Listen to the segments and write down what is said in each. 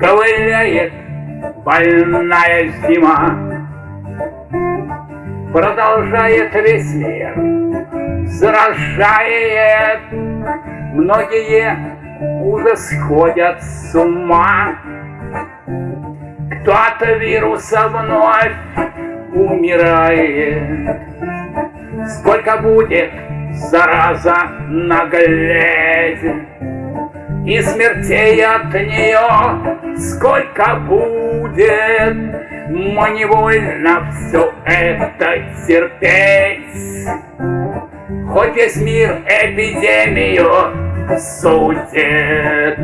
ковыляет больная зима. Продолжает весь мир, заражает, многие уже сходят с ума. Кто от вируса вновь умирает, сколько будет зараза наглеть, и смертей от нее сколько будет, мы невольно все это терпеть. Хоть весь мир эпидемию судит,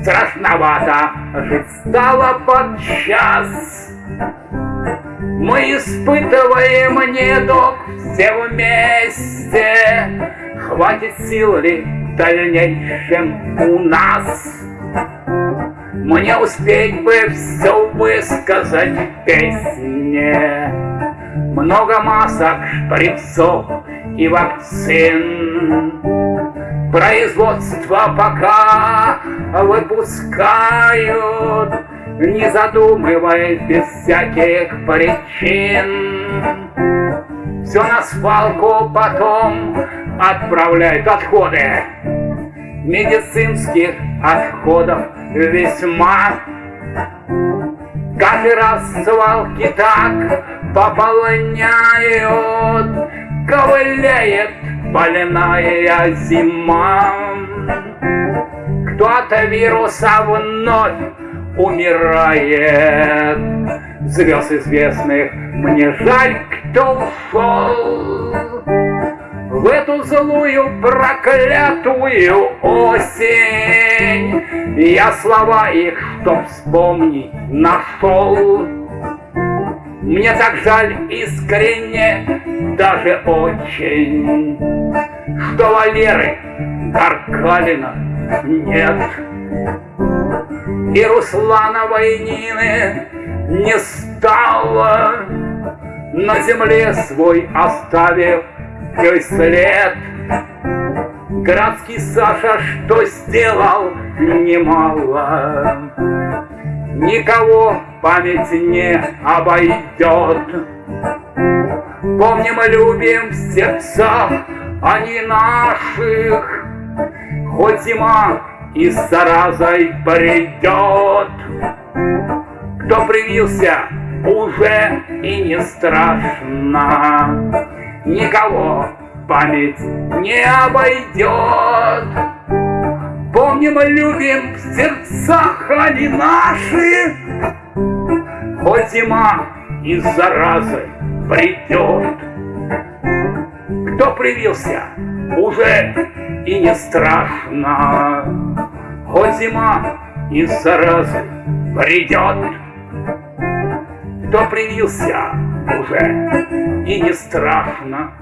страшновато жить стало подчас. Мы испытываем недуг все вместе, Хватит сил ли дальнейшем у нас? Мне успеть бы все высказать в песне, Много масок, шприцов и вакцин. Производство пока выпускают, Не задумываясь без всяких причин. Все на свалку потом отправляют отходы медицинских отходов весьма. Каждый раз свалки так пополняют, ковыляет больная зима. Кто от вируса вновь умирает. Звезд известных мне жаль, кто ушел в эту злую проклятую осень. Я слова их, чтоб вспомнить, нашел. Мне так жаль искренне, даже очень, Что Валеры Каркалина нет. И Руслана Войнины не стало, На земле свой оставив твой след. Градский Саша что сделал немало, Никого память не обойдет. Помним и любим в сердцах они наших, Хоть зима и с заразой придет. Кто привился, уже и не страшно никого память не обойдет. Помним и любим в сердцах они наши, Хоть зима и заразой придет. Кто привился, уже и не страшно, Хоть зима и заразой придет. Кто привился, уже и не страшно.